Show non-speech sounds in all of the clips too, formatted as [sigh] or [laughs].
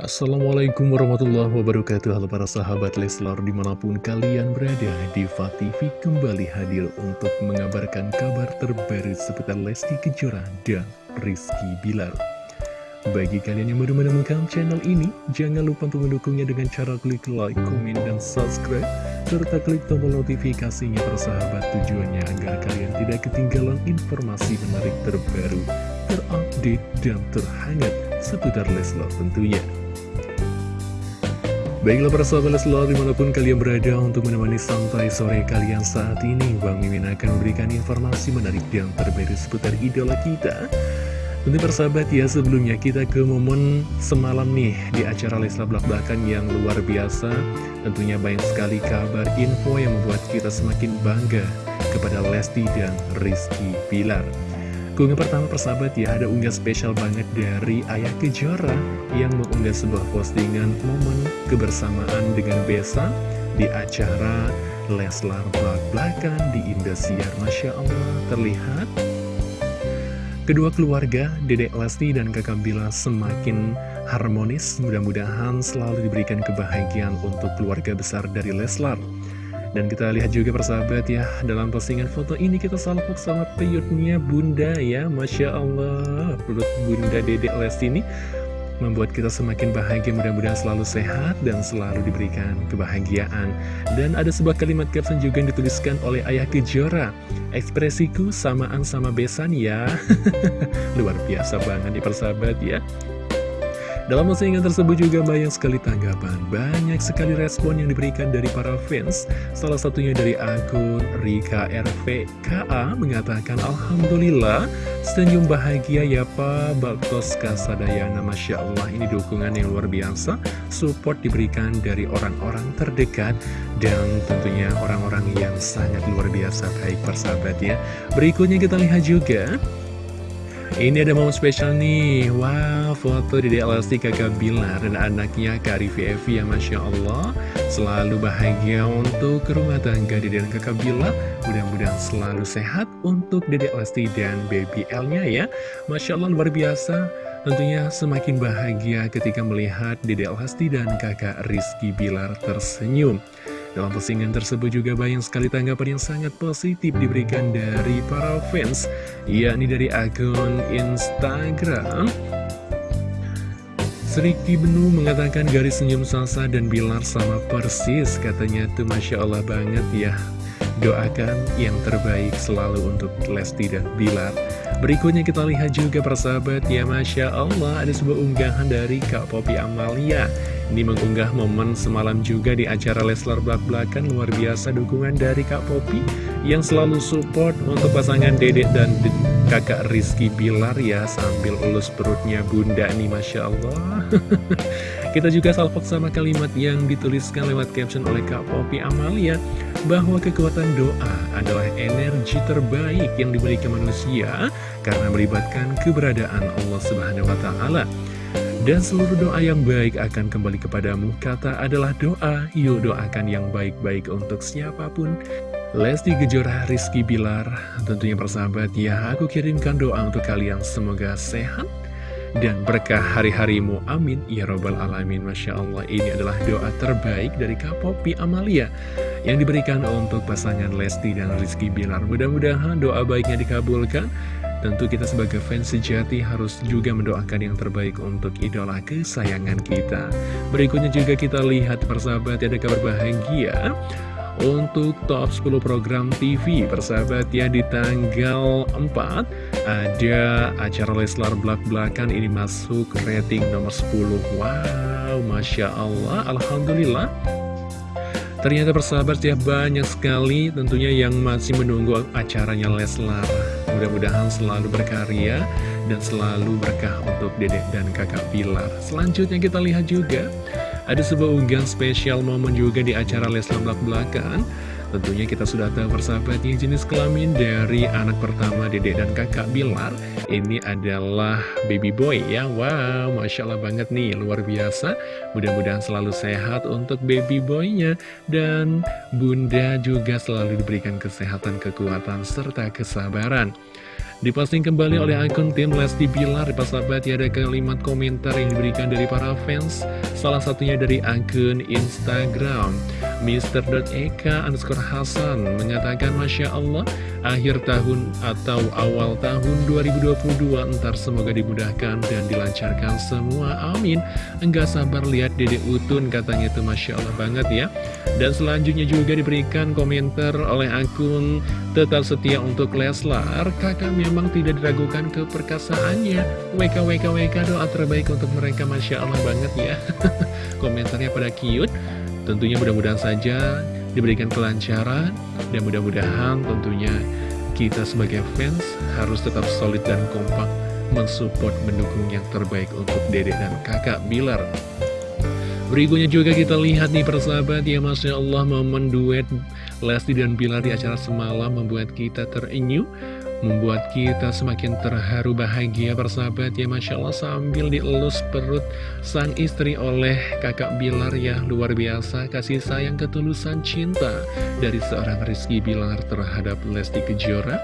Assalamualaikum warahmatullahi wabarakatuh. Halo para sahabat Leslar di mana pun kalian berada Diva TV kembali hadir untuk mengabarkan kabar terbaru seputar Lesti Kejora dan Rizky Bilar. Bagi kalian yang baru menemukan channel ini Jangan lupa untuk mendukungnya dengan cara klik like, komen, dan subscribe Serta klik tombol notifikasinya persahabat tujuannya agar kalian tidak ketinggalan informasi menarik terbaru Terupdate dan terhangat seputar Leslar tentunya Baiklah para sahabat Leslar di mana pun kalian berada untuk menemani santai sore kalian saat ini Bang Mimin akan memberikan informasi menarik dan terbaru seputar idola kita. Tentu persahabat ya sebelumnya kita ke momen semalam nih di acara Leslar Blak Blakan yang luar biasa. Tentunya banyak sekali kabar info yang membuat kita semakin bangga kepada Lesti dan Rizky Pilar Keunggah pertama persahabat ya ada unggah spesial banget dari Ayah Kejora yang mengunggah sebuah postingan momen kebersamaan dengan Besa di acara Leslar Blak-Blakan di Indosiar. Masya Allah terlihat. Kedua keluarga Dedek Lesti dan Kakak Bila semakin harmonis. Mudah-mudahan selalu diberikan kebahagiaan untuk keluarga besar dari Leslar dan kita lihat juga persahabat ya, dalam postingan foto ini kita salpok sama peyutnya bunda ya, Masya Allah. Perut bunda dedek Lesti ini membuat kita semakin bahagia, mudah-mudahan selalu sehat dan selalu diberikan kebahagiaan. Dan ada sebuah kalimat caption juga yang dituliskan oleh Ayah Kejora, ekspresiku samaan sama besan ya. [laughs] Luar biasa banget di persahabat ya. Dalam postingan tersebut juga banyak sekali tanggapan, banyak sekali respon yang diberikan dari para fans. Salah satunya dari akun Rika RVKA mengatakan, Alhamdulillah, senyum bahagia ya Pak Baktos Kasadayana. Masya Allah, ini dukungan yang luar biasa. Support diberikan dari orang-orang terdekat dan tentunya orang-orang yang sangat luar biasa baik persahabat ya. Berikutnya kita lihat juga ini ada momen spesial nih. Wow, foto di DLST kakak Bilar dan anaknya Kak Rivi Evi ya Masya Allah. Selalu bahagia untuk rumah tangga Dede dan kakak Bilar. Mudah-mudahan selalu sehat untuk Dede Lesti dan baby L-nya ya. Masya Allah luar biasa. Tentunya semakin bahagia ketika melihat Dede Lesti dan kakak Rizky Bilar tersenyum dalam postingan tersebut juga banyak sekali tanggapan yang sangat positif diberikan dari para fans, yakni dari akun Instagram. Seriki Benu mengatakan garis senyum Salsa dan Bilar sama persis, katanya tuh Masya Allah banget ya. Doakan yang terbaik selalu untuk Lesti dan Bilar. Berikutnya kita lihat juga persahabat ya Masya Allah ada sebuah unggahan dari Kak Popi Amalia ini mengunggah momen semalam juga di acara Leslar Blak-Blakan Luar biasa dukungan dari Kak Popi Yang selalu support untuk pasangan Dedek dan kakak Rizky Bilar ya Sambil ulus perutnya bunda nih Masya Allah [laughs] Kita juga salpok sama kalimat yang dituliskan lewat caption oleh Kak Popi Amalia Bahwa kekuatan doa adalah energi terbaik yang diberikan manusia Karena melibatkan keberadaan Allah Subhanahu Wa Taala. Dan seluruh doa yang baik akan kembali kepadamu. Kata adalah doa, yuk doakan yang baik-baik untuk siapa pun. Lesti Kejora Rizky Bilar Tentunya persahabat ya Aku kirimkan doa untuk kalian. Semoga sehat dan berkah hari-harimu. Amin. Ya Robbal Alamin. Masya Allah Ini adalah doa terbaik dari Kak Popi Amalia Yang diberikan untuk pasangan Lesti dan Rizky Bilar. Mudah-mudahan doa baiknya dikabulkan Tentu kita sebagai fans sejati harus juga mendoakan yang terbaik untuk idola kesayangan kita. Berikutnya juga kita lihat persahabat ada kabar bahagia untuk top 10 program TV persahabat ya di tanggal 4 ada acara Leslar Blak-Blakan ini masuk rating nomor 10 wow Masya Allah Alhamdulillah. Ternyata persahabat ya banyak sekali tentunya yang masih menunggu acaranya Leslar Mudah-mudahan selalu berkarya dan selalu berkah untuk dedek dan kakak Pilar. Selanjutnya kita lihat juga, ada sebuah unggahan spesial momen juga di acara Leslar Belak Belakan. Tentunya kita sudah tahu persahabat yang jenis kelamin dari anak pertama dedek dan kakak Bilar. Ini adalah baby boy ya. Wow, Masya Allah banget nih, luar biasa. Mudah-mudahan selalu sehat untuk baby boynya. Dan bunda juga selalu diberikan kesehatan, kekuatan, serta kesabaran. Diposting kembali oleh akun tim Lesti Bilar Sahabat ya ada kalimat komentar yang diberikan dari para fans Salah satunya dari akun Instagram Mr.Eka underscore Hasan mengatakan Masya Allah akhir tahun atau awal tahun 2022 ntar semoga dimudahkan dan dilancarkan semua. Amin. Enggak sabar lihat Dede Utun katanya itu Masya Allah banget ya. Dan selanjutnya juga diberikan komentar oleh akun tetap setia untuk Leslar. Kakak memang tidak diragukan keperkasaannya. WK WK WK doa terbaik untuk mereka Masya Allah banget ya [laughs] [laughs] komentarnya pada cute Tentunya mudah-mudahan saja diberikan kelancaran dan mudah-mudahan tentunya kita sebagai fans harus tetap solid dan kompak mensupport, mendukung yang terbaik untuk dedek dan kakak Bilar. Berikutnya juga kita lihat nih persahabat ya Masya Allah momen duet Lesti dan Bilar di acara semalam membuat kita terenyuh Membuat kita semakin terharu bahagia persahabat ya Masya Allah sambil dielus perut sang istri oleh kakak Bilar ya Luar biasa kasih sayang ketulusan cinta dari seorang Rizky Bilar terhadap Lesti Kejora.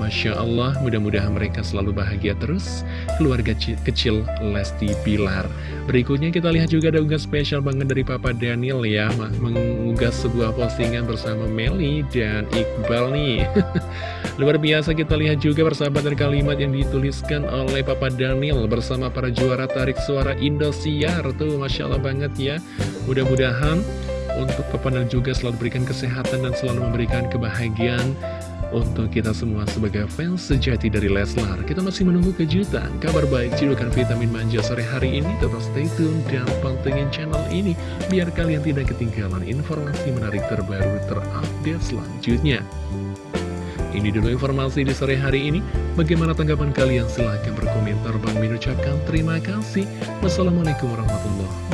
Masya Allah mudah-mudahan mereka selalu bahagia terus keluarga kecil Lesti Bilar. Berikutnya kita lihat juga ada unggahan spesial banget dari Papa Daniel ya Mengunggah sebuah postingan bersama Meli dan Iqbal nih. [laughs] Luar biasa kita lihat juga persahabatan kalimat yang dituliskan oleh Papa Daniel bersama para juara tarik suara Indosiar tuh Masya Allah banget ya. Mudah-mudahan untuk Papa Daniel juga selalu berikan kesehatan dan selalu memberikan kebahagiaan untuk kita semua sebagai fans sejati dari Leslar. Kita masih menunggu kejutan, kabar baik, cidukan vitamin manja sore hari ini. Tetap stay tune dan pantengin channel ini Biar kalian tidak ketinggalan informasi menarik terbaru terupdate selanjutnya ini dulu informasi di sore hari ini. Bagaimana tanggapan kalian? Silahkan berkomentar. Bang Min ucapkan terima kasih. Wassalamualaikum warahmatullahi wabarakatuh.